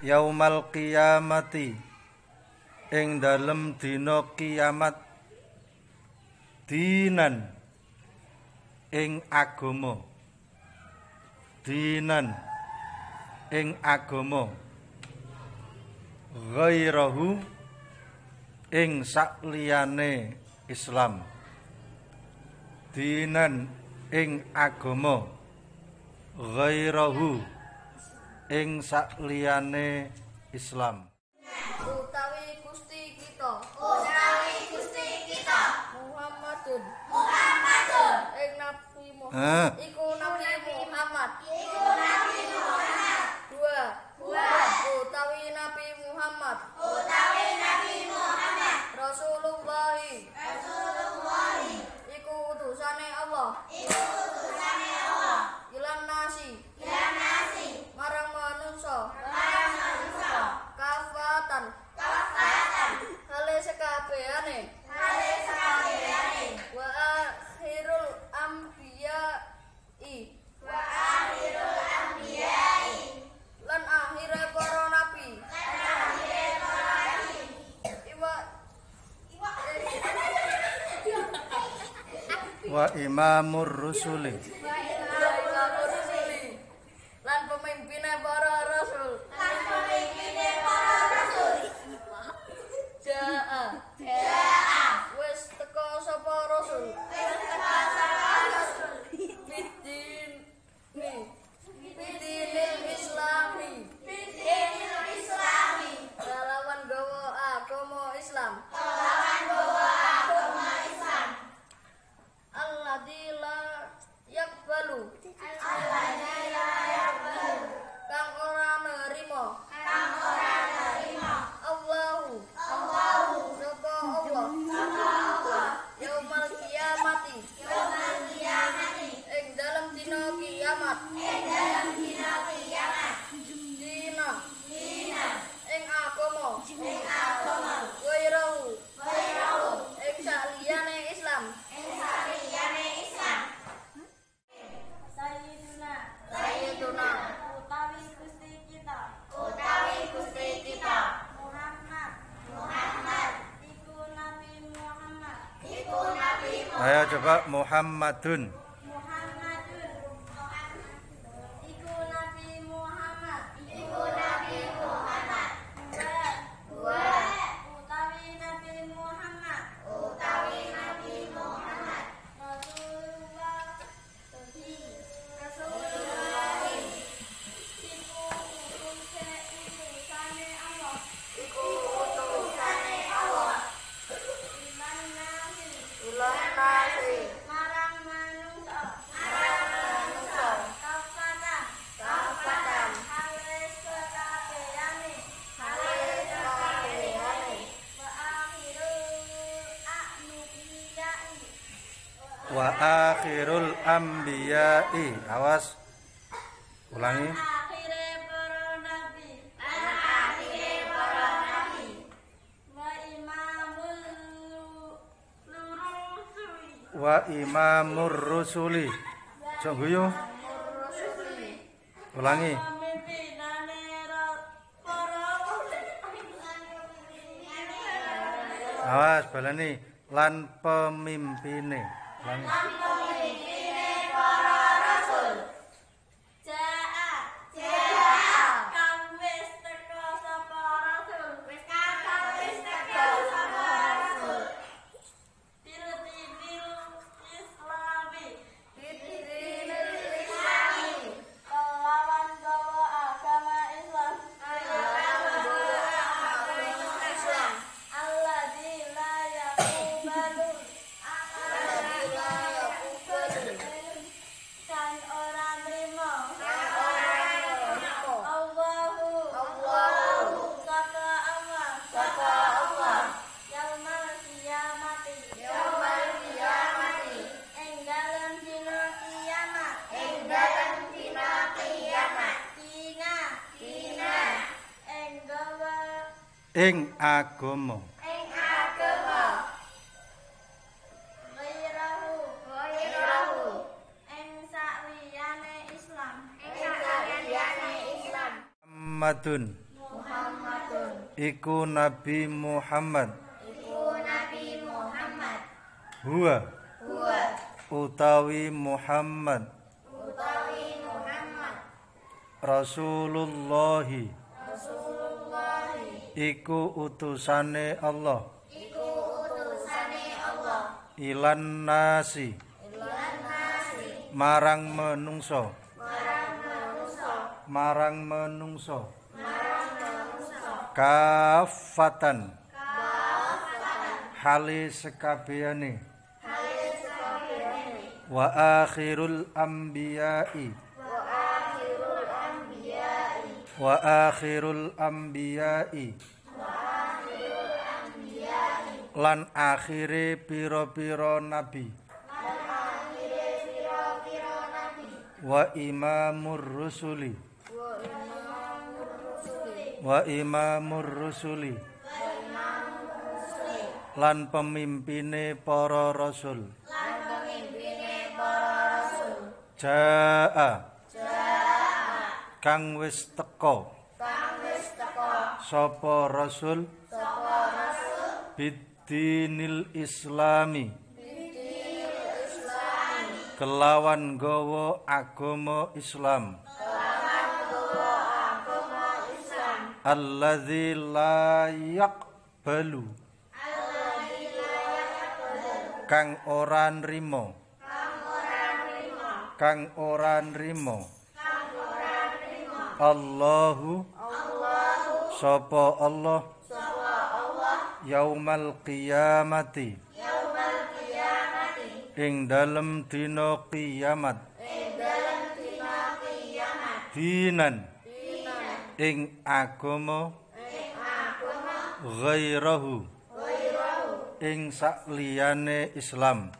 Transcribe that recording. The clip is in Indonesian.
yaumal qiyamati. Ing dalem dina kiamat. Dinan. Ing agama. Dinan. Ing agama. Ghairahu. Ing sakliyane islam. Dinan ing agama. Ghairahu. ing sakliyane Islam. Utawi Gusti kita. Utawi Gusti kita. Muhammadun. Muhammadun. Ing Nabi Muhammad. Iku Nabi Muhammad. Iku Nabi Muhammad. Dua. Dua. Utawi Nabi Muhammad. Utawi Nabi Muhammad. Rasulullah. Rasulullah. Iku utusane Allah. Iku wa imamur rusuli. Lan pemimpinnya para rasul. Lan para rasul. Jaa ah. coba Muhammadun. wa akhirul anbiya'i. Awas. Ulangi. Wa imamur rusuli jong guyu. Ulangi. Awas balani lan pemimpinnya Lang ing agama. Islam. Islam. Muhammadun. Muhammadun. Iku Nabi Muhammad. Iku Nabi Muhammad. Hua. Hua. utawi Muhammad. Utawi Muhammad. Rasulullahi iku utusane Allah. Iku utusane Allah. Ilan nasi. Lan nasi. Marang menungso. Marang manusa marang menungso. Marang manusa kafatan. Kafatan. Hali sekabehane halis kabehane wa akhirul akhirul akhirul anbiya'i lan akhire pira-pira nabi. Wa imamur rusuli. Wa imamur rusuli. Lan pemimpine para rasul. Lan jaa. Kang wis teka kang wis teka sapa rasul? Sapa rasul bidinil islami. Kelawan gawa agama Islam. Alladzi la yaqbalu. Kang ora nrimo. Kang ora nrimo Allahu. Sapa Allah. Yaumal qiyamati. Yaumal qiyamati. Ing dalem dina kiamat. Ing dalem dina kiamat. Dinan. Dinan. Ing agama. Ing agama. Ghairahu. Ghairahu. Ing sakliyane Islam